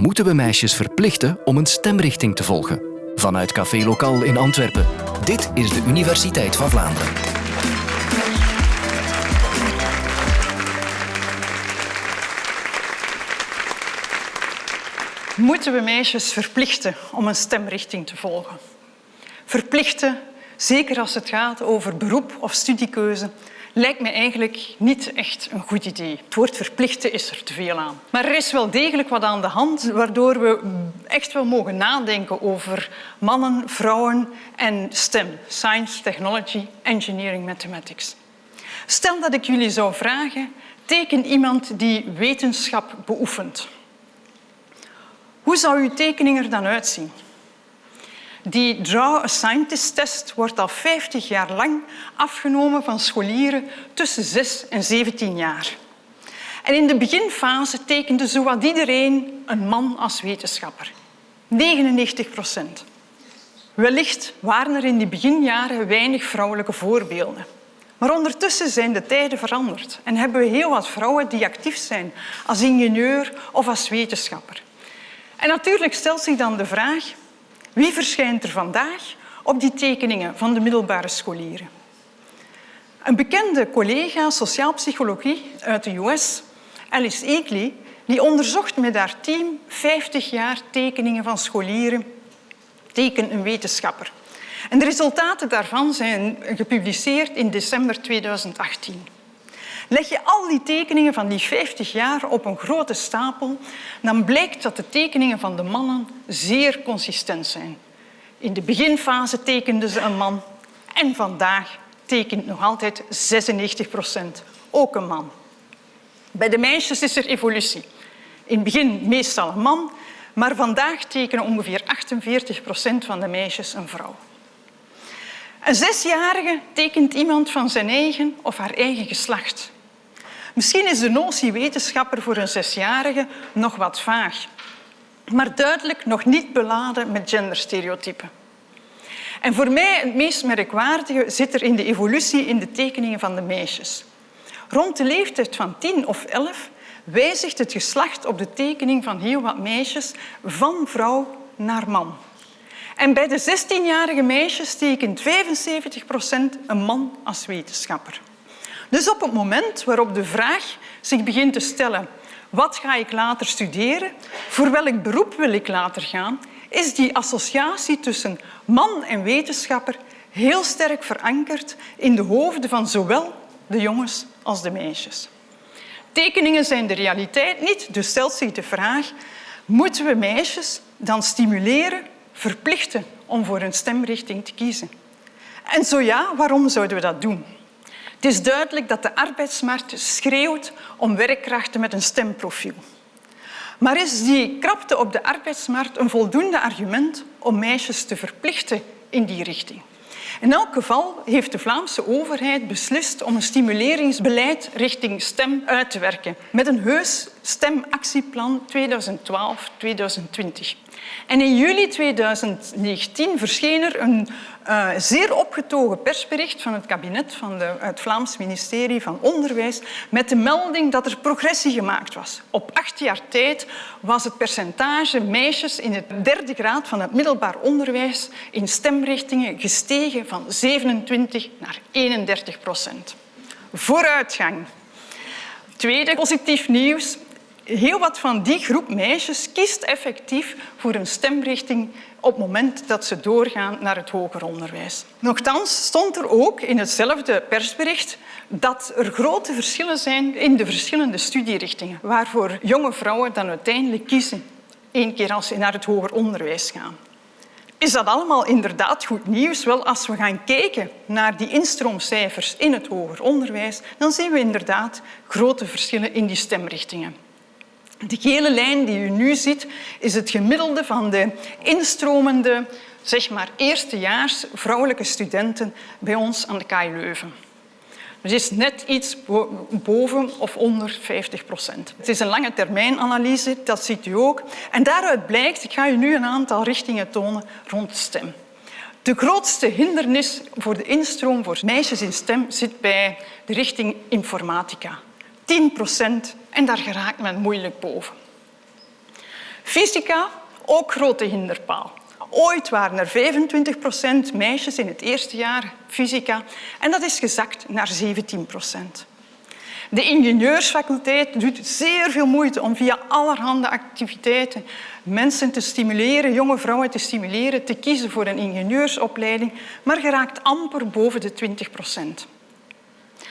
moeten we meisjes verplichten om een stemrichting te volgen. Vanuit Café Lokaal in Antwerpen. Dit is de Universiteit van Vlaanderen. Moeten we meisjes verplichten om een stemrichting te volgen? Verplichten, zeker als het gaat over beroep of studiekeuze, lijkt me eigenlijk niet echt een goed idee. Het woord verplichten is er te veel aan. Maar er is wel degelijk wat aan de hand waardoor we echt wel mogen nadenken over mannen, vrouwen en STEM. Science, Technology, Engineering, Mathematics. Stel dat ik jullie zou vragen, teken iemand die wetenschap beoefent. Hoe zou uw tekening er dan uitzien? Die Draw a Scientist-test wordt al 50 jaar lang afgenomen van scholieren tussen 6 en 17 jaar. En in de beginfase tekende zowat iedereen een man als wetenschapper. 99 procent. Wellicht waren er in die beginjaren weinig vrouwelijke voorbeelden. Maar ondertussen zijn de tijden veranderd en hebben we heel wat vrouwen die actief zijn als ingenieur of als wetenschapper. En natuurlijk stelt zich dan de vraag wie verschijnt er vandaag op die tekeningen van de middelbare scholieren? Een bekende collega sociaalpsychologie uit de US, Alice Eakley, die onderzocht met haar team 50 jaar tekeningen van scholieren, teken een wetenschapper. En de resultaten daarvan zijn gepubliceerd in december 2018. Leg je al die tekeningen van die 50 jaar op een grote stapel, dan blijkt dat de tekeningen van de mannen zeer consistent zijn. In de beginfase tekenden ze een man en vandaag tekent nog altijd 96 procent ook een man. Bij de meisjes is er evolutie. In het begin meestal een man, maar vandaag tekenen ongeveer 48 procent van de meisjes een vrouw. Een zesjarige tekent iemand van zijn eigen of haar eigen geslacht. Misschien is de notie wetenschapper voor een zesjarige nog wat vaag, maar duidelijk nog niet beladen met genderstereotypen. En voor mij het meest merkwaardige zit er in de evolutie in de tekeningen van de meisjes. Rond de leeftijd van 10 of 11 wijzigt het geslacht op de tekening van heel wat meisjes van vrouw naar man. En bij de 16-jarige meisjes tekent 75 procent een man als wetenschapper. Dus op het moment waarop de vraag zich begint te stellen wat ga ik later studeren, voor welk beroep wil ik later gaan, is die associatie tussen man en wetenschapper heel sterk verankerd in de hoofden van zowel de jongens als de meisjes. Tekeningen zijn de realiteit niet, dus stelt zich de vraag moeten we meisjes dan stimuleren, verplichten om voor een stemrichting te kiezen? En zo ja, waarom zouden we dat doen? Het is duidelijk dat de arbeidsmarkt schreeuwt om werkkrachten met een stemprofiel. Maar is die krapte op de arbeidsmarkt een voldoende argument om meisjes te verplichten in die richting? In elk geval heeft de Vlaamse overheid beslist om een stimuleringsbeleid richting STEM uit te werken met een heus STEM-actieplan 2012-2020. En in juli 2019 verscheen er een uh, zeer opgetogen persbericht van het kabinet van de, het Vlaams ministerie van Onderwijs met de melding dat er progressie gemaakt was. Op acht jaar tijd was het percentage meisjes in de derde graad van het middelbaar onderwijs in stemrichtingen gestegen van 27 naar 31 procent. Vooruitgang. Tweede positief nieuws heel wat van die groep meisjes kiest effectief voor een stemrichting op het moment dat ze doorgaan naar het hoger onderwijs. Nochtans stond er ook in hetzelfde persbericht dat er grote verschillen zijn in de verschillende studierichtingen, waarvoor jonge vrouwen dan uiteindelijk kiezen, één keer als ze naar het hoger onderwijs gaan. Is dat allemaal inderdaad goed nieuws? Wel, als we gaan kijken naar die instroomcijfers in het hoger onderwijs, dan zien we inderdaad grote verschillen in die stemrichtingen. De gele lijn die u nu ziet is het gemiddelde van de instromende zeg maar, eerstejaars vrouwelijke studenten bij ons aan de KU Leuven. Het is net iets boven of onder 50 procent. Het is een lange termijn analyse, dat ziet u ook. En daaruit blijkt, ik ga u nu een aantal richtingen tonen rond stem. De grootste hindernis voor de instroom voor meisjes in stem zit bij de richting informatica. 10 procent en daar geraakt men moeilijk boven. Fysica, ook grote hinderpaal. Ooit waren er 25 procent meisjes in het eerste jaar fysica en dat is gezakt naar 17 procent. De ingenieursfaculteit doet zeer veel moeite om via allerhande activiteiten mensen te stimuleren, jonge vrouwen te stimuleren, te kiezen voor een ingenieursopleiding, maar geraakt amper boven de 20 procent.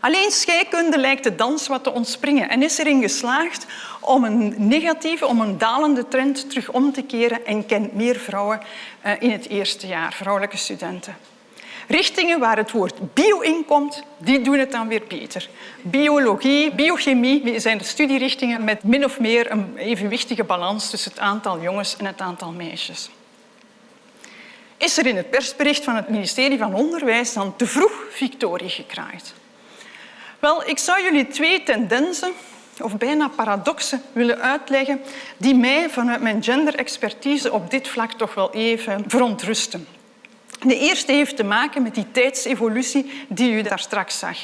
Alleen scheikunde lijkt de dans wat te ontspringen en is erin geslaagd om een negatieve, om een dalende trend terug om te keren en kent meer vrouwen eh, in het eerste jaar, vrouwelijke studenten. Richtingen waar het woord bio in komt, die doen het dan weer beter. Biologie, biochemie zijn de studierichtingen met min of meer een evenwichtige balans tussen het aantal jongens en het aantal meisjes. Is er in het persbericht van het ministerie van Onderwijs dan te vroeg victorie gekraaid? Wel, ik zou jullie twee tendensen of bijna paradoxen willen uitleggen die mij vanuit mijn genderexpertise op dit vlak toch wel even verontrusten. De eerste heeft te maken met die tijdsevolutie die u daar straks zag.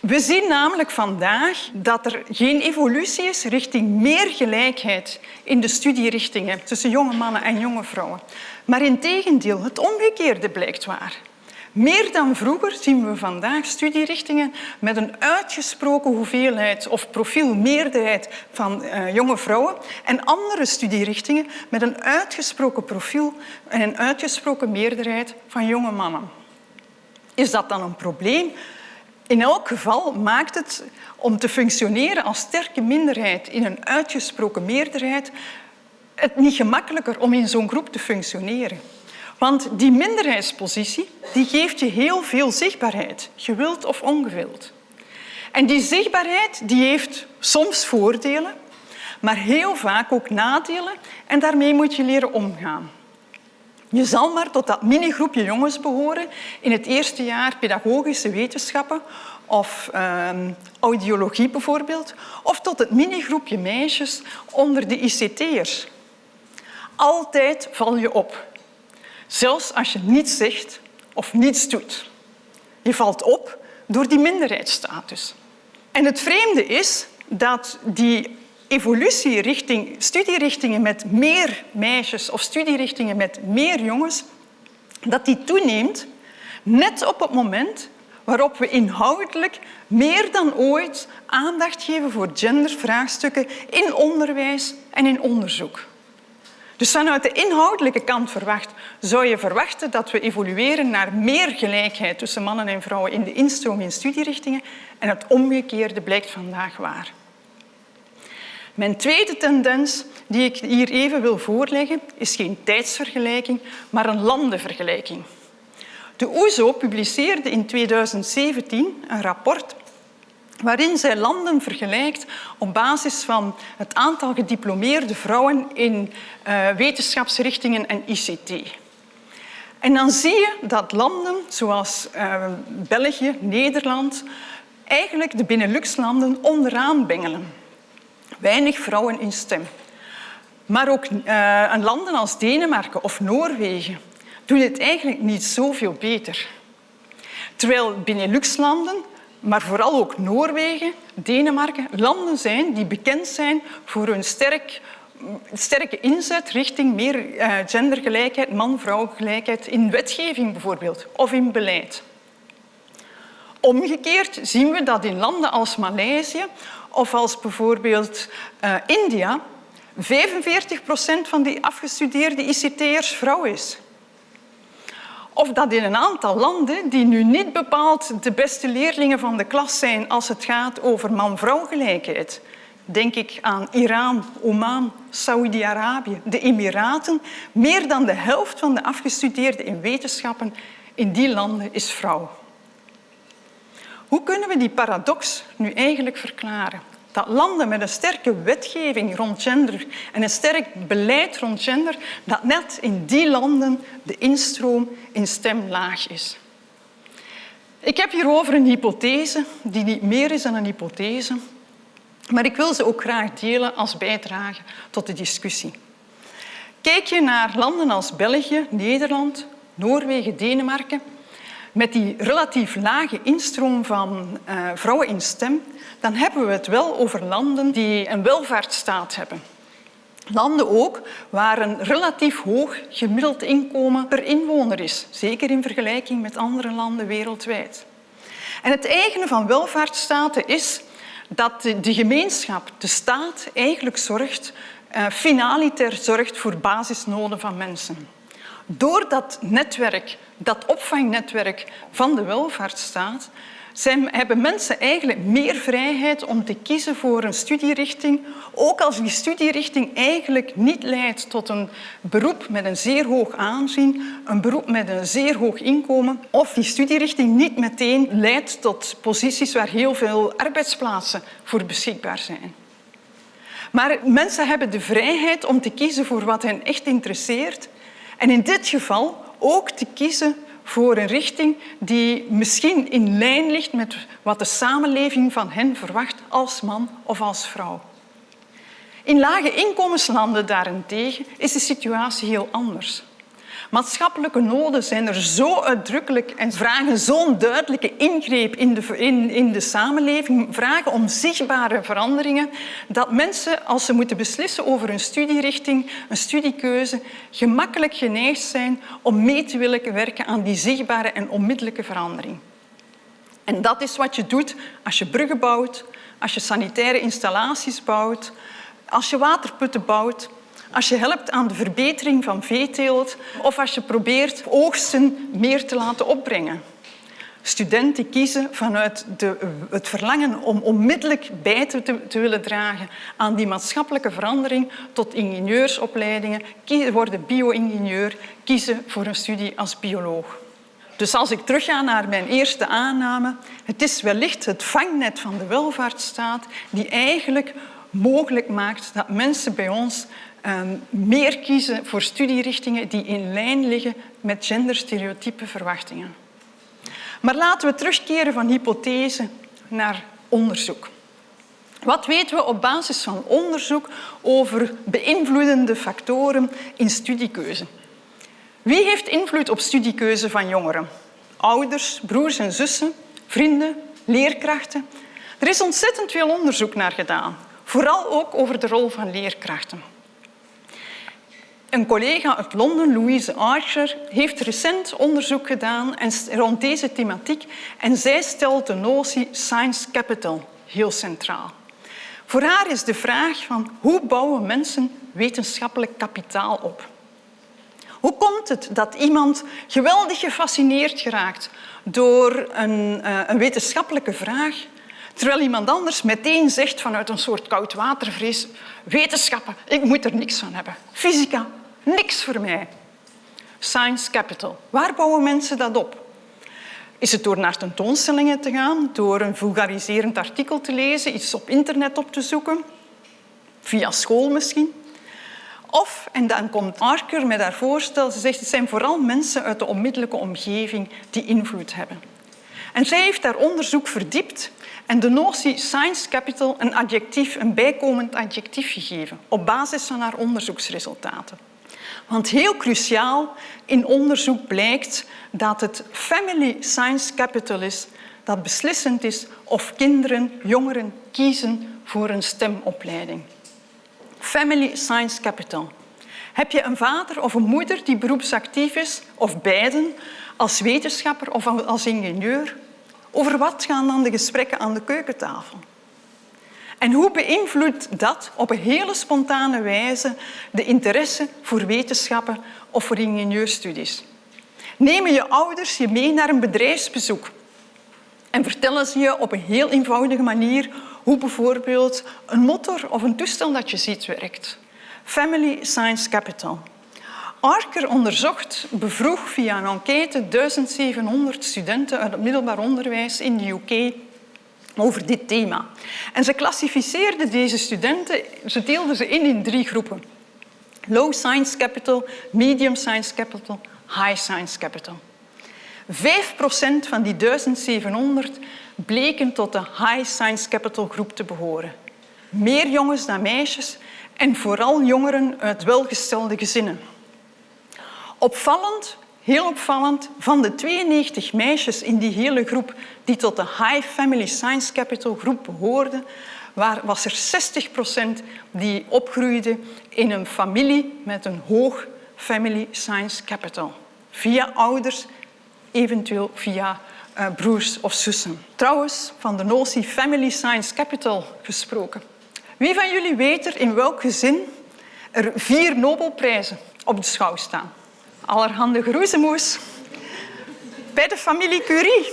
We zien namelijk vandaag dat er geen evolutie is richting meer gelijkheid in de studierichtingen tussen jonge mannen en jonge vrouwen. Maar in tegendeel, het omgekeerde blijkt waar. Meer dan vroeger zien we vandaag studierichtingen met een uitgesproken hoeveelheid of profielmeerderheid van uh, jonge vrouwen en andere studierichtingen met een uitgesproken profiel en een uitgesproken meerderheid van jonge mannen. Is dat dan een probleem? In elk geval maakt het om te functioneren als sterke minderheid in een uitgesproken meerderheid het niet gemakkelijker om in zo'n groep te functioneren. Want die minderheidspositie die geeft je heel veel zichtbaarheid, gewild of ongewild. En die zichtbaarheid die heeft soms voordelen, maar heel vaak ook nadelen en daarmee moet je leren omgaan. Je zal maar tot dat minigroepje jongens behoren in het eerste jaar pedagogische wetenschappen of uh, audiologie bijvoorbeeld, of tot het minigroepje meisjes onder de ICT'ers. Altijd val je op zelfs als je niets zegt of niets doet. Je valt op door die minderheidsstatus. En het vreemde is dat die evolutie richting studierichtingen met meer meisjes of studierichtingen met meer jongens, dat die toeneemt net op het moment waarop we inhoudelijk meer dan ooit aandacht geven voor gendervraagstukken in onderwijs en in onderzoek. Dus vanuit de inhoudelijke kant verwacht, zou je verwachten dat we evolueren naar meer gelijkheid tussen mannen en vrouwen in de instroom in studierichtingen en het omgekeerde blijkt vandaag waar. Mijn tweede tendens die ik hier even wil voorleggen is geen tijdsvergelijking, maar een landenvergelijking. De OESO e publiceerde in 2017 een rapport waarin zij landen vergelijkt op basis van het aantal gediplomeerde vrouwen in uh, wetenschapsrichtingen en ICT. En dan zie je dat landen zoals uh, België, Nederland, eigenlijk de Benelux-landen onderaan bengelen. Weinig vrouwen in stem. Maar ook uh, landen als Denemarken of Noorwegen doen het eigenlijk niet zoveel beter. Terwijl Benelux-landen maar vooral ook Noorwegen, Denemarken, landen zijn die bekend zijn voor hun sterk, sterke inzet richting meer uh, gendergelijkheid, man-vrouw gelijkheid in wetgeving bijvoorbeeld of in beleid. Omgekeerd zien we dat in landen als Maleisië of als bijvoorbeeld uh, India 45 procent van die afgestudeerde ICT'ers vrouw is. Of dat in een aantal landen, die nu niet bepaald de beste leerlingen van de klas zijn als het gaat over man-vrouw gelijkheid. Denk ik aan Iran, Oman, Saoedi-Arabië, de Emiraten. Meer dan de helft van de afgestudeerden in wetenschappen in die landen is vrouw. Hoe kunnen we die paradox nu eigenlijk verklaren? Dat landen met een sterke wetgeving rond gender en een sterk beleid rond gender, dat net in die landen de instroom in stem laag is. Ik heb hierover een hypothese die niet meer is dan een hypothese, maar ik wil ze ook graag delen als bijdrage tot de discussie. Kijk je naar landen als België, Nederland, Noorwegen, Denemarken, met die relatief lage instroom van uh, vrouwen in stem, dan hebben we het wel over landen die een welvaartsstaat hebben. Landen ook waar een relatief hoog gemiddeld inkomen per inwoner is, zeker in vergelijking met andere landen wereldwijd. En het eigene van welvaartsstaten is dat de gemeenschap, de staat, eigenlijk zorgt, uh, finaliter zorgt voor basisnoden van mensen. Door dat netwerk, dat opvangnetwerk van de welvaartsstaat, zijn, hebben mensen eigenlijk meer vrijheid om te kiezen voor een studierichting, ook als die studierichting eigenlijk niet leidt tot een beroep met een zeer hoog aanzien, een beroep met een zeer hoog inkomen, of die studierichting niet meteen leidt tot posities waar heel veel arbeidsplaatsen voor beschikbaar zijn. Maar mensen hebben de vrijheid om te kiezen voor wat hen echt interesseert en in dit geval ook te kiezen voor een richting die misschien in lijn ligt met wat de samenleving van hen verwacht als man of als vrouw. In lage inkomenslanden daarentegen is de situatie heel anders. Maatschappelijke noden zijn er zo uitdrukkelijk en vragen zo'n duidelijke ingreep in de, in, de samenleving, vragen om zichtbare veranderingen, dat mensen, als ze moeten beslissen over een studierichting, een studiekeuze, gemakkelijk geneigd zijn om mee te willen werken aan die zichtbare en onmiddellijke verandering. En dat is wat je doet als je bruggen bouwt, als je sanitaire installaties bouwt, als je waterputten bouwt, als je helpt aan de verbetering van veeteelt of als je probeert oogsten meer te laten opbrengen. Studenten kiezen vanuit de, het verlangen om onmiddellijk bij te, willen dragen aan die maatschappelijke verandering tot ingenieursopleidingen, worden bio-ingenieur, kiezen voor een studie als bioloog. Dus als ik terugga naar mijn eerste aanname, het is wellicht het vangnet van de welvaartsstaat die eigenlijk mogelijk maakt dat mensen bij ons meer kiezen voor studierichtingen die in lijn liggen met genderstereotype verwachtingen. Maar laten we terugkeren van hypothese naar onderzoek. Wat weten we op basis van onderzoek over beïnvloedende factoren in studiekeuze? Wie heeft invloed op studiekeuze van jongeren? Ouders, broers en zussen, vrienden, leerkrachten? Er is ontzettend veel onderzoek naar gedaan, vooral ook over de rol van leerkrachten. Een collega uit Londen, Louise Archer, heeft recent onderzoek gedaan rond deze thematiek en zij stelt de notie science capital heel centraal. Voor haar is de vraag van hoe bouwen mensen wetenschappelijk kapitaal op? Hoe komt het dat iemand geweldig gefascineerd geraakt door een, uh, een wetenschappelijke vraag, terwijl iemand anders meteen zegt vanuit een soort koudwatervrees wetenschappen, ik moet er niks van hebben. Fysica, Niks voor mij. Science Capital. Waar bouwen mensen dat op? Is het door naar tentoonstellingen te gaan, door een vulgariserend artikel te lezen, iets op internet op te zoeken, via school misschien? Of, en dan komt Arker met haar voorstel, ze zegt het zijn vooral mensen uit de onmiddellijke omgeving die invloed hebben. En zij heeft daar onderzoek verdiept en de notie science capital een adjectief, een bijkomend adjectief gegeven op basis van haar onderzoeksresultaten. Want heel cruciaal in onderzoek blijkt dat het family science capital is dat beslissend is of kinderen, jongeren kiezen voor een stemopleiding. Family science capital. Heb je een vader of een moeder die beroepsactief is, of beiden, als wetenschapper of als ingenieur? Over wat gaan dan de gesprekken aan de keukentafel? En hoe beïnvloedt dat op een hele spontane wijze de interesse voor wetenschappen of voor ingenieurstudies? Nemen je ouders je mee naar een bedrijfsbezoek en vertellen ze je op een heel eenvoudige manier hoe bijvoorbeeld een motor of een toestel dat je ziet werkt. Family Science Capital. Arker onderzocht, bevroeg via een enquête 1700 studenten uit het middelbaar onderwijs in de UK over dit thema. En ze klassificeerde deze studenten, ze deelden ze in in drie groepen. Low Science Capital, Medium Science Capital, High Science Capital. 5% van die 1700 bleken tot de High Science Capital groep te behoren. Meer jongens dan meisjes en vooral jongeren uit welgestelde gezinnen. Opvallend Heel opvallend, van de 92 meisjes in die hele groep die tot de High Family Science Capital groep behoorden, was er 60 procent die opgroeide in een familie met een hoog family science capital. Via ouders, eventueel via uh, broers of zussen. Trouwens, van de notie family science capital gesproken. Wie van jullie weet er in welk gezin er vier Nobelprijzen op de schouw staan? Allerhande geroezemoes. Bij de familie Curie.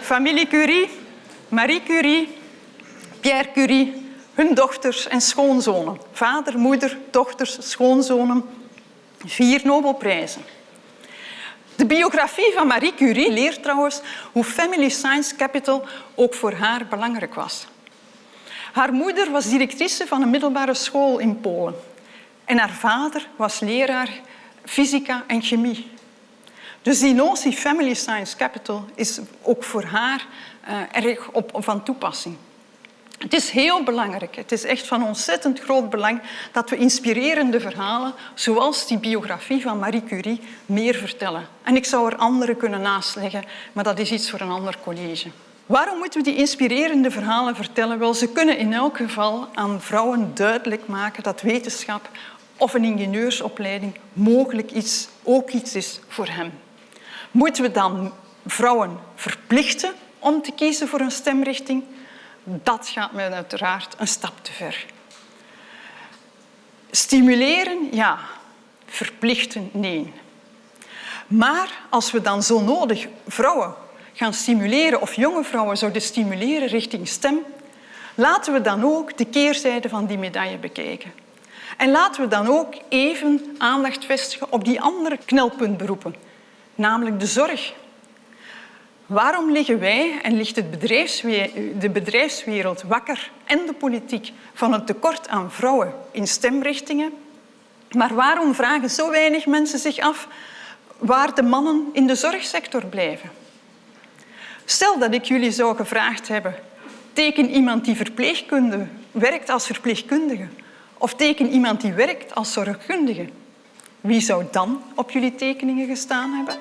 Familie Curie, Marie Curie, Pierre Curie, hun dochters en schoonzonen. Vader, moeder, dochters, schoonzonen. Vier Nobelprijzen. De biografie van Marie Curie leert trouwens hoe Family Science Capital ook voor haar belangrijk was. Haar moeder was directrice van een middelbare school in Polen. En haar vader was leraar fysica en chemie. Dus die notie Family Science Capital is ook voor haar uh, erg op, van toepassing. Het is heel belangrijk, het is echt van ontzettend groot belang dat we inspirerende verhalen, zoals die biografie van Marie Curie, meer vertellen. En ik zou er andere kunnen naastleggen, maar dat is iets voor een ander college. Waarom moeten we die inspirerende verhalen vertellen? Wel, ze kunnen in elk geval aan vrouwen duidelijk maken dat wetenschap of een ingenieursopleiding mogelijk iets, ook iets is voor hen. Moeten we dan vrouwen verplichten om te kiezen voor een stemrichting? Dat gaat mij uiteraard een stap te ver. Stimuleren, ja. Verplichten, nee. Maar als we dan zo nodig vrouwen gaan stimuleren of jonge vrouwen zouden stimuleren richting stem, laten we dan ook de keerzijde van die medaille bekijken. En laten we dan ook even aandacht vestigen op die andere knelpuntberoepen, namelijk de zorg. Waarom liggen wij en ligt het de bedrijfswereld wakker en de politiek van het tekort aan vrouwen in stemrichtingen? Maar waarom vragen zo weinig mensen zich af waar de mannen in de zorgsector blijven? Stel dat ik jullie zou gevraagd hebben, teken iemand die verpleegkunde werkt als verpleegkundige of teken iemand die werkt als zorgkundige. Wie zou dan op jullie tekeningen gestaan hebben?